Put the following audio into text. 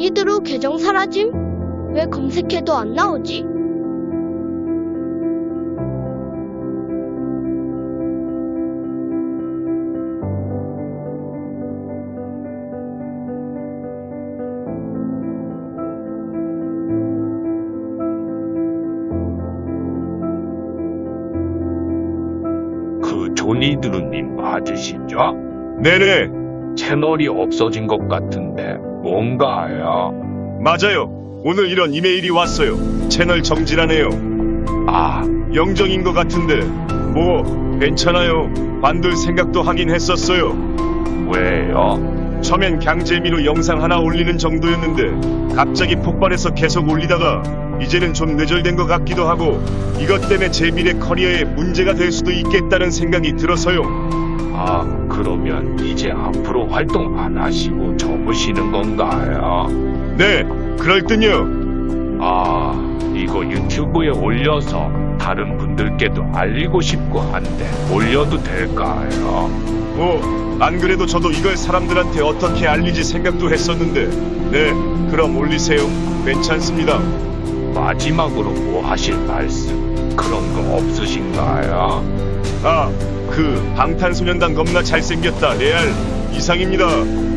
조니드루 계정 사라짐? 왜 검색해도 안 나오지? 그 조니드루님 맞으시죠? 네네, 채널이 없어진 것 같은데 뭔가요? 맞아요. 오늘 이런 이메일이 왔어요. 채널 정지라네요. 아, 영정인 것 같은데, 뭐, 괜찮아요. 관둘 생각도 하긴 했었어요. 왜요? 처음엔 강재미로 영상 하나 올리는 정도였는데, 갑자기 폭발해서 계속 올리다가, 이제는 좀 뇌절된 것 같기도 하고, 이것 때문에 제 미래 커리어에 문제가 될 수도 있겠다는 생각이 들어서요. 아, 그러면 이제 앞으로 활동 안 하시고 접으시는 건가요? 네, 그럴 듯요. 아, 이거 유튜브에 올려서 다른 분들께도 알리고 싶고 한데 올려도 될까요? 뭐, 안 그래도 저도 이걸 사람들한테 어떻게 알리지 생각도 했었는데, 네, 그럼 올리세요. 괜찮습니다. 마지막으로 뭐 하실 말씀 그런 거 없으신가요? 아, 그 방탄소년단 겁나 잘생겼다 레알 이상입니다.